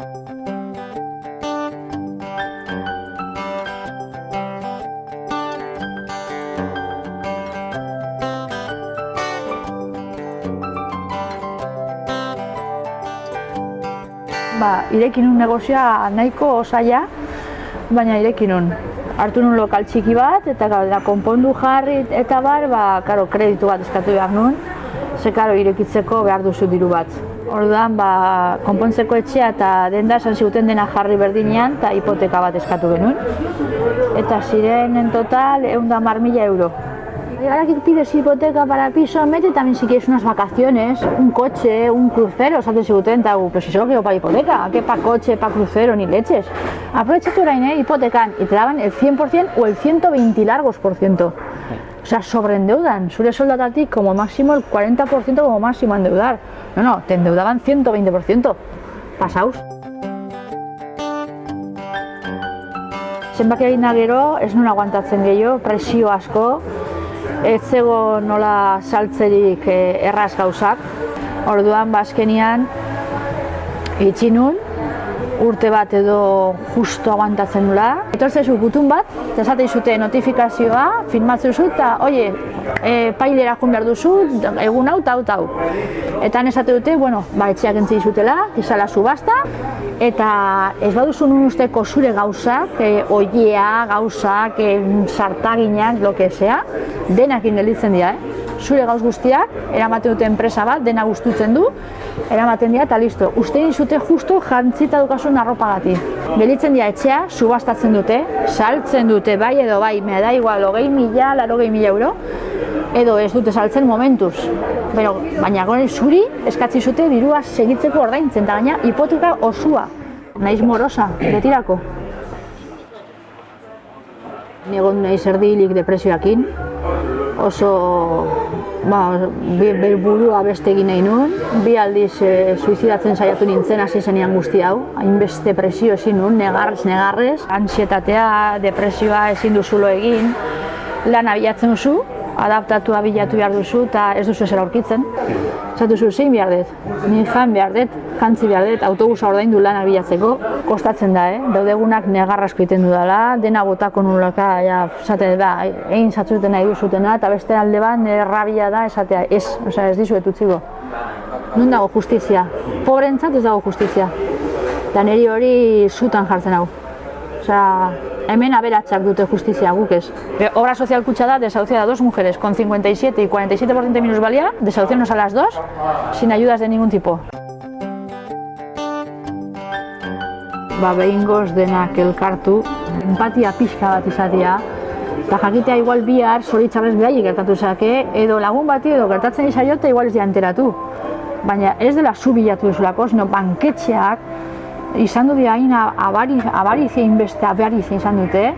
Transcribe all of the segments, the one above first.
Ba, irekin nun negozioa nahiko osaia, baina irekin nun. Hartu nun lokal txiki bat, eta da, konpondu jarri eta bar, ba, karo, kreditu bat eskatu behar nun, ze karo, irekitzeko behar duzu diru bat. Orduan, ba, konpontzeko etxea eta denda esan ziguten dena jarri berdinean eta hipoteka bat eskatu genuen. Eta ziren en total egun da mila euro. Y ahora que pides hipoteca para piso, mete también si quieres unas vacaciones, un coche, un crucero, o sea, te seguten, pero si solo quiero para hipoteca, ¿qué para coche, para crucero, ni leches? Aprovecha tu orain, ¿eh? hipotecan, y te daban el 100% o el 120 largos por ciento. Sea, sobreendeudan. Suele soldatatik como máximo el 40% como máximo a endeudar. No, no, te endeudaban 120%. Pasaus. Zenbaki egin gero, ez nuen aguantatzen gehiago, presio asko, ez zego nola saltzerik eh, erraz gauzak. Orduan, bazkenian, itxi nun, urte bat edo justo aguantatzen nula. Etortzezu gutun bat, eta esate zute notifikazioa, firmatzen zu, eta, oie, e, pailera jun behar duzu, egun hau, eta hau, eta esate dute, bueno, ba, etxeak entzi zutela, izala subasta, eta ez baduzu nun usteko zure gauzak, e, oiea, gauzak, e, sartaginak, lo que sea, denak ingelitzen dira, eh? Zure gauz guztiak, eramaten dute enpresa bat, dena gustutzen du, eramaten dira eta listo. Uste zute justu jantzita dukasun arropagati. Gelitzen dira etxea, subastatzen dute, saltzen dute, bai edo bai, me da igual, hogei mila, laro mila euro, edo ez dute saltzen momentuz. Pero, baina gore zuri eskatzi zute dirua segitzeko ordaintzen, eta gaina hipoteka osua. Naiz morosa, betirako. Negon naiz erdilik depresioakin, oso ba, be, burua beste egin nahi nuen, bi aldiz e, suizidatzen saiatu nintzen hasi zenean guzti hau, hainbeste presio ezin nuen, negarrez, negarrez, ansietatea, depresioa ezin duzulo egin, lan abiatzen duzu, adaptatua bilatu behar duzu eta ez duzu ezer aurkitzen. Zatu zu, zein behar dut, ni jan behar dut, jantzi behar dut, autobusa ordaindu lan bilatzeko, kostatzen da, eh? daudegunak negarrasko egiten dudala, dena botako nulaka, ja, zate da, egin zatzuten nahi duzutena, eta beste alde bat, rabia da, esatea, ez, osea, ez dizuet utziko. Nun dago justizia? Pobrentzat ez dago justizia. Eta niri hori zutan jartzen hau. Osea, hemen aberatsak dute justizia guk ez. Obra sozial kutsa da desahuciada dos mujeres con 57 y 47% de minusvalía, desahuciarnos a las dos sin ayudas de ningún tipo. Ba, behin goz denak elkartu, empatia pixka bat izatea, eta jakitea igual bihar zoritxarrez behaiek gertatu zake, edo lagun bati edo gertatzen izaiota igual ez enteratu. Baina ez dela zu bilatu duzulako, sino banketxeak izan du dira hain abari, abari zein beste abari zein izan dute,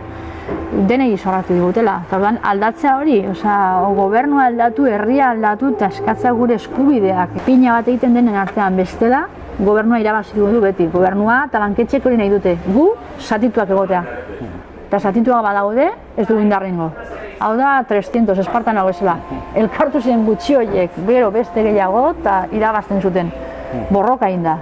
denei zorratu digutela. Eta orduan aldatzea hori, osea, gobernua aldatu, herria aldatu eta eskatza gure eskubideak. Pina bat egiten denen artean bestela, gobernua irabazi du beti. Gobernua eta banketxek hori nahi dute. Gu, satituak egotea. Eta satituak badaude, ez du indarrengo. Hau da, 300, espartan hau ezela. Elkartu ziren gutxi horiek, gero beste gehiago, eta irabazten zuten. Borroka inda.